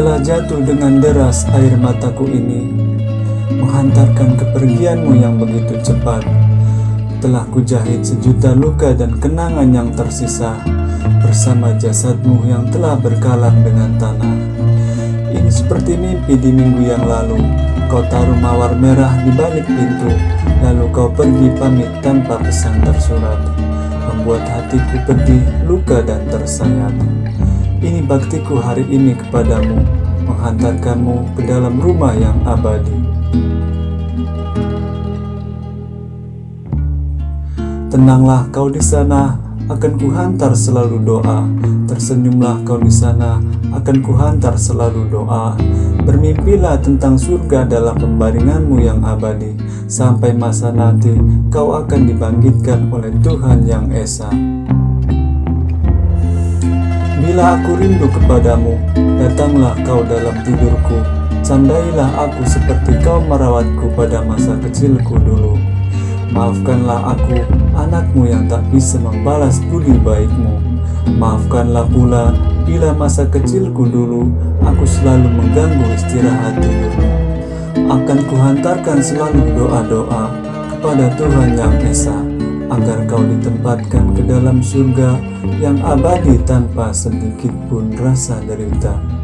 jatuh dengan deras air mataku ini Menghantarkan kepergianmu yang begitu cepat. Telah kujahit sejuta luka dan kenangan yang tersisa Bersama jasadmu yang telah berkalang dengan tanah. Ini seperti mimpi di minggu yang lalu. Kau taruh mawar merah di balik pintu Lalu kau pergi pamit tanpa pesan tersurat. Membuat hatiku pedih, luka dan tersayat Ini baktiku hari ini kepadamu Menghantarkanmu ke dalam rumah yang abadi Tenanglah kau di sana, akan kuhantar selalu doa. Tersenyumlah kau di sana, akan kuhantar selalu doa. Bermimpilah tentang surga dalam pembaringanmu yang abadi. Sampai masa nanti, kau akan dibangkitkan oleh Tuhan yang Esa. Bila aku rindu kepadamu, datanglah kau dalam tidurku. Candailah aku seperti kau merawatku pada masa kecilku dulu. Maafkanlah aku, anakmu yang tak bisa membalas budi baikmu. Maafkanlah pula, bila masa kecilku dulu, aku selalu mengganggu istirahat tidurmu. Akan kuhantarkan selalu doa-doa kepada Tuhan Yang Esa, agar kau ditempatkan ke dalam surga yang abadi tanpa sedikit pun rasa derita.